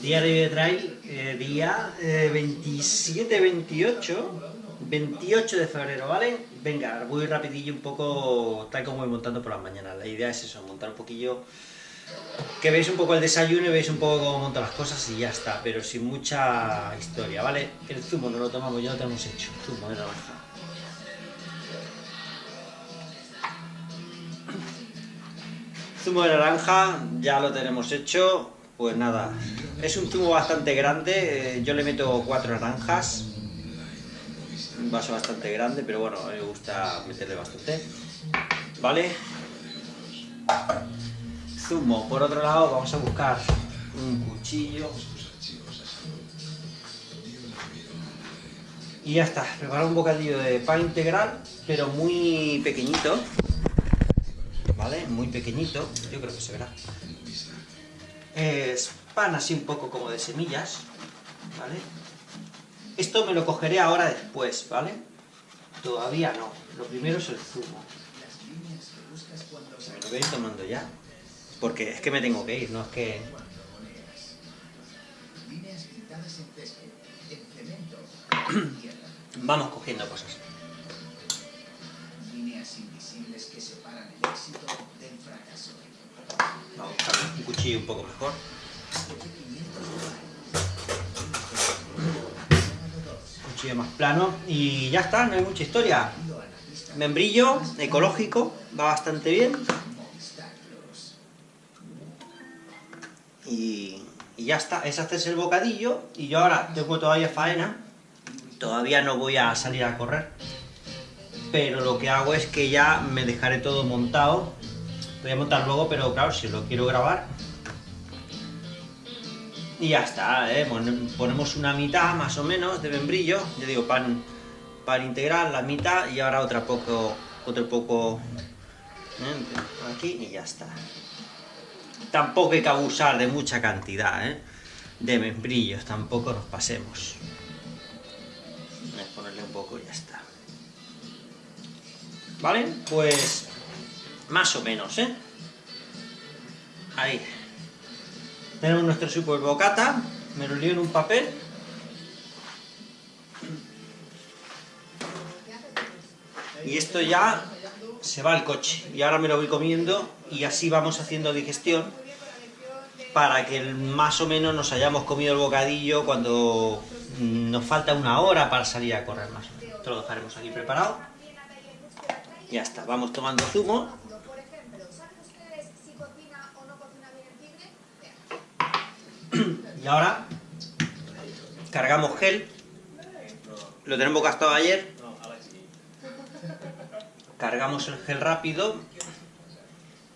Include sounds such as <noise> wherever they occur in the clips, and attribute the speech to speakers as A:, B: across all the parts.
A: Diario de trail, eh, día 27-28, eh, 28 de febrero, ¿vale? Venga, voy rapidillo un poco tal como voy montando por las mañanas. La idea es eso, montar un poquillo que veis un poco el desayuno y veis un poco cómo monto las cosas y ya está, pero sin mucha historia, ¿vale? El zumo no lo tomamos, ya lo tenemos hecho, zumo de naranja. Zumo de naranja, ya lo tenemos hecho, pues nada, es un zumo bastante grande, eh, yo le meto cuatro naranjas, un vaso bastante grande, pero bueno, me gusta meterle bastante, ¿vale? zumo. Por otro lado, vamos a buscar un cuchillo. Y ya está, preparar un bocadillo de pan integral, pero muy pequeñito. ¿Vale? Muy pequeñito, yo creo que se verá. Es pan así un poco como de semillas, ¿vale? Esto me lo cogeré ahora después, ¿vale? Todavía no, lo primero es el zumo. Me lo voy tomando ya. Porque es que me tengo que ir, no es que... <clears throat> Vamos cogiendo cosas. Un cuchillo un poco mejor. Un cuchillo más plano y ya está, no hay mucha historia. Membrillo ecológico, va bastante bien. y, ya está, es hacerse el bocadillo, y yo ahora tengo todavía faena, todavía no voy a salir a correr, pero lo que hago es que ya me dejaré todo montado, voy a montar luego, pero claro, si lo quiero grabar, y ya está, ¿eh? ponemos una mitad más o menos de membrillo, yo digo pan, pan integral, la mitad, y ahora otra poco, otro poco ¿eh? aquí, y ya está tampoco hay que abusar de mucha cantidad, ¿eh? De membrillos, tampoco nos pasemos. Voy a ponerle un poco y ya está. ¿Vale? Pues más o menos, ¿eh? Ahí. Tenemos nuestro super bocata, me lo lío en un papel. Y esto ya se va al coche. Y ahora me lo voy comiendo y así vamos haciendo digestión para que más o menos nos hayamos comido el bocadillo cuando nos falta una hora para salir a correr más Esto lo dejaremos aquí preparado. Ya está, vamos tomando zumo. Y ahora cargamos gel. Lo tenemos gastado ayer. Cargamos el gel rápido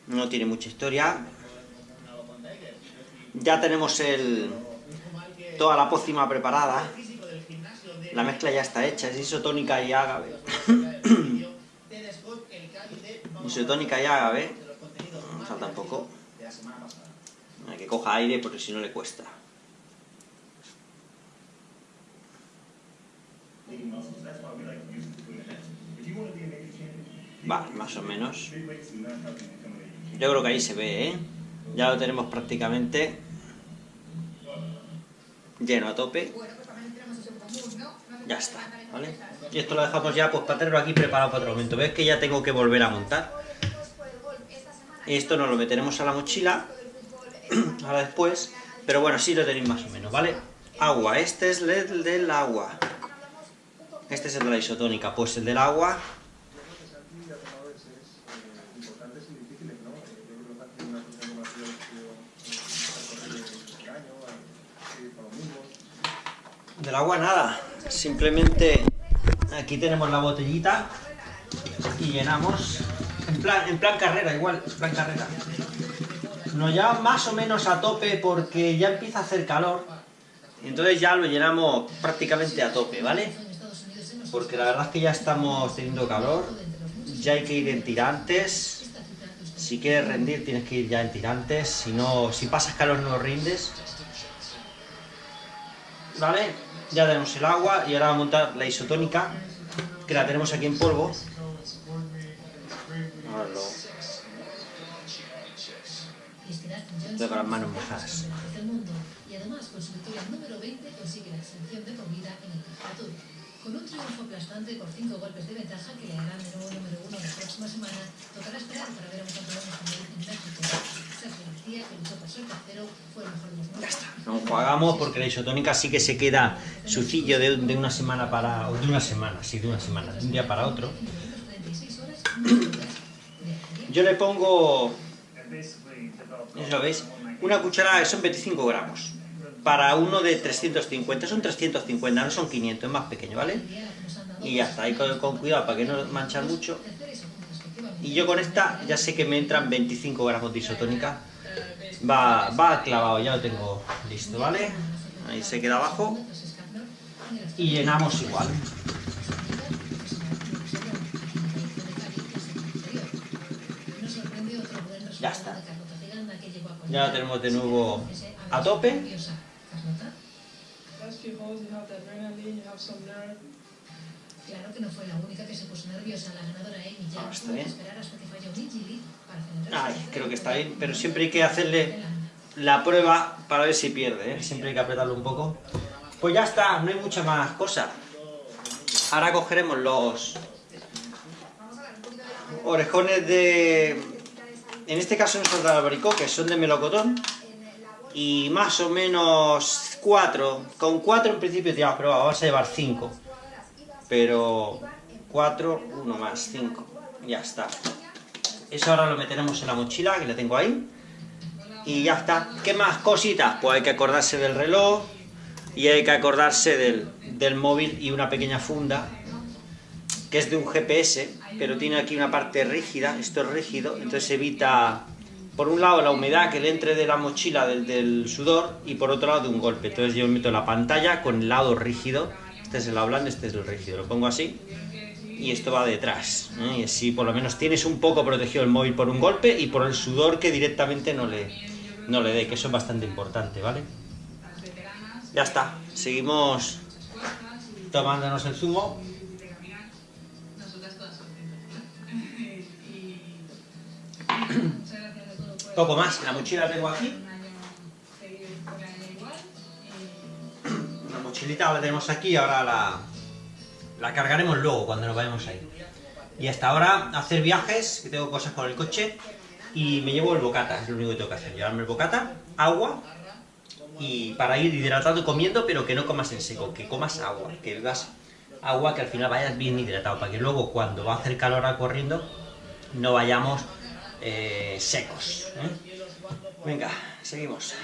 A: no tiene mucha historia. Ya tenemos el, toda la pócima preparada. La mezcla ya está hecha, es isotónica y ágave. Isotónica y ágave. No falta un poco. Hay que coja aire porque si no le cuesta. Vale, más o menos. Yo creo que ahí se ve, ¿eh? Ya lo tenemos prácticamente lleno a tope. Ya está, ¿vale? Y esto lo dejamos ya pues para tenerlo aquí preparado para otro momento. ¿Ves que ya tengo que volver a montar? Esto nos lo meteremos a la mochila, <clears throat> ahora después, pero bueno, sí lo tenéis más o menos, ¿vale? Agua, este es el del agua. Este es el de la isotónica, pues el del agua Del agua nada, simplemente aquí tenemos la botellita y llenamos en plan, en plan carrera, igual, en plan carrera. Nos lleva más o menos a tope porque ya empieza a hacer calor entonces ya lo llenamos prácticamente a tope, ¿vale? Porque la verdad es que ya estamos teniendo calor, ya hay que ir en tirantes, si quieres rendir tienes que ir ya en tirantes, si no, si pasas calor no rindes. ¿Vale? Ya tenemos el agua y ahora vamos a montar la isotónica, que la tenemos aquí en polvo. Tengo con las manos mojadas.
B: del mundo y además con su victoria número 20 consigue la exención de en el Tour. Con un triunfo aplastante por cinco golpes de ventaja que le harán de nuevo número uno la próxima semana, tocará esperar para ver a un campeón español en México. Sergio García, que luchó por ser tercero, fue el mejor de los
A: Ya
B: nueve.
A: está, no jugamos porque la isotónica sí que se queda sucillo de, de una semana para... o de una semana, sí, de una semana, de un día para otro. Yo le pongo, ¿eso lo veis? Una cucharada que son 25 gramos. Para uno de 350, son 350, no son 500, es más pequeño, ¿vale? Y ya está, ahí con, con cuidado para que no manchar mucho. Y yo con esta ya sé que me entran 25 gramos de isotónica. Va, va clavado, ya lo tengo listo, ¿vale? Ahí se queda abajo. Y llenamos igual. Ya está. Ya tenemos de nuevo a tope.
B: Claro que no fue la única que se puso nerviosa. La ganadora Amy ya
A: Ah, está
B: tuvo que
A: bien.
B: esperar hasta que para
A: Ay, creo que está bien, pero siempre hay que hacerle la prueba para ver si pierde, ¿eh? Siempre hay que apretarlo un poco. Pues ya está, no hay mucha más cosa. Ahora cogeremos los orejones de... En este caso no son de albaricoque, son de melocotón. Y más o menos cuatro. Con cuatro en principio a probar, vamos a llevar cinco. Pero cuatro, uno más, cinco. Ya está. Eso ahora lo meteremos en la mochila, que la tengo ahí. Y ya está. ¿Qué más cositas? Pues hay que acordarse del reloj. Y hay que acordarse del, del móvil y una pequeña funda. Que es de un GPS, pero tiene aquí una parte rígida. Esto es rígido, entonces evita... Por un lado la humedad que le entre de la mochila del, del sudor y por otro lado de un golpe. Entonces yo meto la pantalla con el lado rígido. Este es el lado blando, este es el rígido. Lo pongo así y esto va detrás. ¿eh? Y así por lo menos tienes un poco protegido el móvil por un golpe y por el sudor que directamente no le, no le dé, que eso es bastante importante, ¿vale? Ya está, seguimos tomándonos el zumo. Poco más, la mochila la tengo aquí.
C: la
A: mochilita la tenemos aquí, ahora la, la cargaremos luego cuando nos vayamos ahí. Y hasta ahora hacer viajes, que tengo cosas con el coche, y me llevo el bocata, es lo único que tengo que hacer, llevarme el bocata, agua, y para ir hidratado comiendo, pero que no comas en seco, que comas agua, que bebas agua, que al final vayas bien hidratado, para que luego cuando va a hacer calor a corriendo, no vayamos eh, secos. ¿eh? Venga, seguimos.